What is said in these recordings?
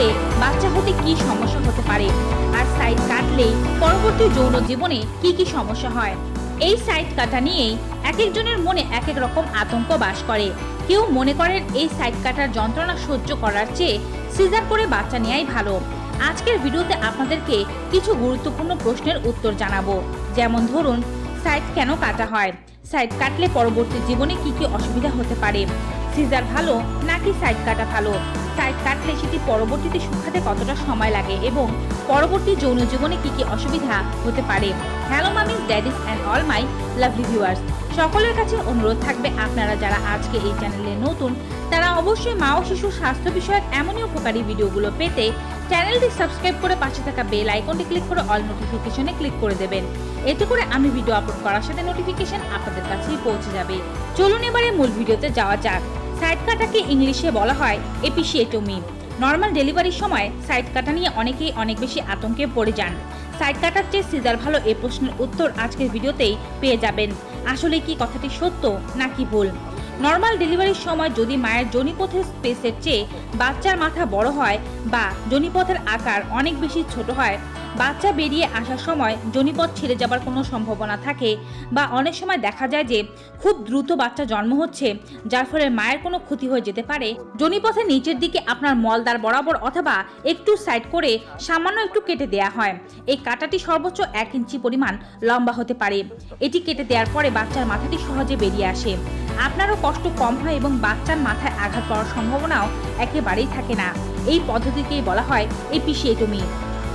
কাটলে বাচ্চা হতে কি সমস্যা হতে পারে? আর সাইড কাটলে পরবর্তী যৌন জীবনে কি কি সমস্যা হয়? এই সাইড কাটা নিয়েই এক একজনের মনে এক এক রকম আতঙ্ক বাস করে। কেউ মনে করেন এই সাইড কাটার যন্ত্রণা সহ্য করার চেয়ে সিজার করে বাচ্চা নেওয়াই ভালো। আজকের ভিডিওতে আপনাদেরকে কিছু গুরুত্বপূর্ণ প্রশ্নের উত্তর জানাব। যেমন ধরুন সাইড কেন কাটা হয়? সাইড কাটলে পরবর্তী জীবনে কি কি অসুবিধা হতে পারে? সিজার ভালো নাকি সাইড কাটা ভালো? সাইড কাটলে সেটি পরবর্তীতে শুকাতে কতটা সময় লাগে এবং পরবর্তী যৌন জীবনে কি কি অসুবিধা হতে পারে? Hello mummies daddies and all my lovely viewers সকলের কাছে অনুরোধ থাকবে আপনারা যারা আজকে এই চ্যানেলে নতুন, তারা অবশ্যই মা ও শিশুর স্বাস্থ্য বিষয়ক এমনই উপকারী ভিডিওগুলো পেতে চ্যানেলটি সাবস্ক্রাইব করে পাশে থাকা বেল আইকনটি ক্লিক করে অল নোটিফিকেশনে ক্লিক করে দেবেন। এতে করে আমি ভিডিও আপলোড করার সাথে নোটিফিকেশন আপনাদের কাছেই পৌঁছে যাবে। চলুন এবারে মূল ভিডিওতে যাওয়া যাক। সাইড কাটাকে ইংলিশে বলা হয় এপিসিয়েটোমি নর্মাল ডেলিভারির সময় সাইড কাটা নিয়ে অনেকেই অনেক বেশি আতঙ্কে পড়ে যান। সাইড কাটার চেয়ে সিজার ভালো এ প্রশ্নের উত্তর আজকের ভিডিওতেই পেয়ে যাবেন। আসলে কি কথাটি সত্য নাকি ভুল? নর্মাল ডেলিভারির সময় যদি মায়ের জনিপথের স্পেসের চেয়ে বাচ্চার মাথা বড় হয় বা জনিপথের আকার অনেক বেশি ছোট হয়, বাচ্চা বেরিয়ে আসার সময় জনিপথ ছেড়ে যাবার কোনো সম্ভাবনা থাকে বা অনেক সময় দেখা যায় যে খুব দ্রুত বাচ্চা জন্ম হচ্ছে, যার ফলে মায়ের কোনো ক্ষতি হয়ে যেতে পারে। জনিপথের নিচের দিকে আপনার মলদার বরাবর অথবা একটু সাইড করে সামান্য একটু কেটে দেয়া হয়। এই কাটাটি সর্বোচ্চ এক ইঞ্চি পরিমাণ লম্বা হতে পারে। এটি কেটে দেওয়ার পরে বাচ্চার মাথাটি সহজে বেরিয়ে আসে। আপনারও কষ্ট কম হয় এবং বাচ্চার মাথায় আঘাত পাওয়ার সম্ভাবনাও একেবারেই থাকে না। এই পদ্ধতিকেই বলা হয় এপিসিয়েটমি।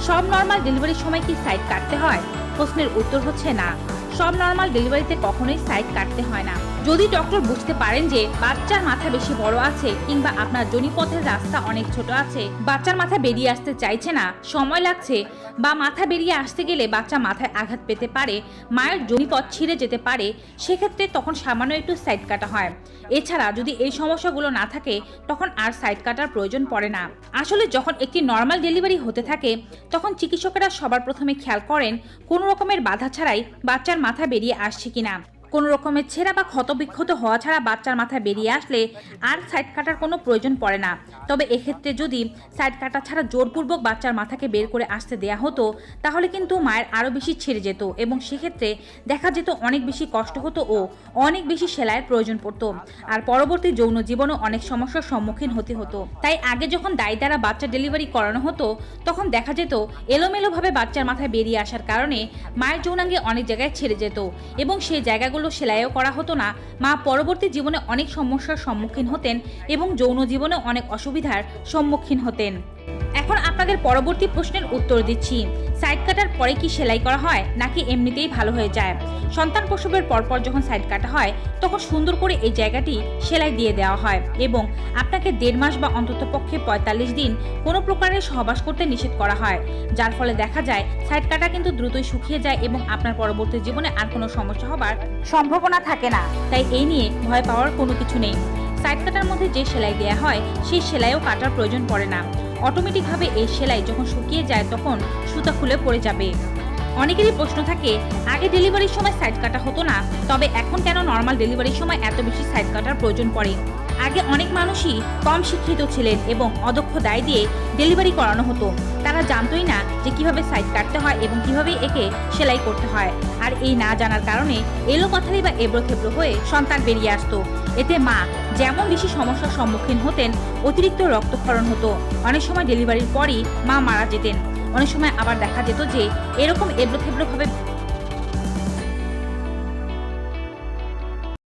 সব নর্মাল ডেলিভারির সময় কি সাইড কাটতে হয়? প্রশ্নের উত্তর হচ্ছে না। সব নর্মাল ডেলিভারিতে কখনোই সাইড কাটতে হয় না। যদি ডক্টর বুঝতে পারেন যে বাচ্চার মাথা বেশি বড় আছে কিংবা আপনার জনিপথের রাস্তা অনেক ছোট আছে, বাচ্চার মাথা বেরিয়ে আসতে চাইছে না, সময় লাগছে বা মাথা বেরিয়ে আসতে গেলে বাচ্চা মাথায় আঘাত পেতে পারে, মায়ের জনিপথ ছিঁড়ে যেতে পারে, সেক্ষেত্রে তখন সামান্য একটু সাইড কাটা হয়। এছাড়া যদি এই সমস্যাগুলো না থাকে, তখন আর সাইড কাটার প্রয়োজন পড়ে না। আসলে যখন একটি নর্মাল ডেলিভারি হতে থাকে, তখন চিকিৎসকেরা সবার প্রথমে খেয়াল করেন কোনো রকমের বাধা ছাড়াই বাচ্চার মাথা বেরিয়ে আসছে কিনা। কোনো রকমের ছেঁড়া বা ক্ষতবিক্ষত হওয়া ছাড়া বাচ্চার মাথায় বেরিয়ে আসলে আর সাইড কাটার কোনো প্রয়োজন পড়ে না। তবে এক্ষেত্রে যদি সাইড কাটা ছাড়া জোরপূর্বক বাচ্চার মাথাকে বের করে আসতে দেয়া হতো, তাহলে কিন্তু মায়ের আরও বেশি ছেড়ে যেত এবং সেক্ষেত্রে দেখা যেত অনেক বেশি কষ্ট হতো ও অনেক বেশি সেলাইয়ের প্রয়োজন পড়তো। আর পরবর্তী যৌন জীবনও অনেক সমস্যার সম্মুখীন হতে হতো। তাই আগে যখন দায়ী দ্বারা বাচ্চা ডেলিভারি করানো হতো, তখন দেখা যেত এলোমেলোভাবে বাচ্চার মাথায় বেরিয়ে আসার কারণে মায়ের যৌনাঙ্গে অনেক জায়গায় ছেড়ে যেত এবং সেই জায়গাগুলো সেলাইও করা হতো না। মা পরবর্তী জীবনে অনেক সমস্যার সম্মুখীন হতেন এবং যৌন জীবনে অনেক অসুবিধার সম্মুখীন হতেন। এখন আপনাদের পরবর্তী প্রশ্নের উত্তর দিচ্ছি। সাইড কাটার পরে কি সেলাই করা হয়, নাকি এমনিতেই ভালো হয়ে যায়? সন্তান প্রসবের পরপর যখন সাইড কাটা হয়, তখন সুন্দর করে এই জায়গাটি সেলাই দিয়ে দেওয়া হয় এবং আপনাকে দেড় মাস বা অন্ততপক্ষে পঁয়তাল্লিশ দিন কোনো প্রকারের সহবাস করতে নিষেধ করা হয়। যার ফলে দেখা যায়, সাইড কাটা কিন্তু দ্রুতই শুকিয়ে যায় এবং আপনার পরবর্তী জীবনে আর কোনো সমস্যা হবার সম্ভাবনা থাকে না। তাই এই নিয়ে ভয় পাওয়ার কোনো কিছু নেই। সাইড কাটার মধ্যে যে সেলাই দেওয়া হয়, সেই সেলাইও কাটার প্রয়োজন পড়ে না। অটোমেটিকভাবে এই সেলাই যখন শুকিয়ে যায়, তখন সুতা খুলে পড়ে যাবে। অনেকেরই প্রশ্ন থাকে, আগে ডেলিভারির সময় সাইড কাটা হতো না, তবে এখন কেন নর্মাল ডেলিভারির সময় এত বেশি সাইড কাটার প্রয়োজন পড়ে? আগে অনেক মানুষই কম শিক্ষিত ছিলেন এবং অদক্ষ দায় দিয়ে ডেলিভারি করানো হতো। তারা জানতোই না যে কীভাবে সাইড কাটতে হয় এবং কীভাবে একে সেলাই করতে হয়। আর এই না জানার কারণে এলো কথাই বা এবড়ো খেবড়ো হয়ে সন্তান বেরিয়ে আসতো। এতে মা যেমন বেশি সমস্যার সম্মুখীন হতেন, অতিরিক্ত রক্তক্ষরণ হতো। অনেক সময় ডেলিভারির পরই মা মারা যেতেন। অনেক সময় আবার দেখা যেত যে এরকম এবড়ো খেবড়োভাবে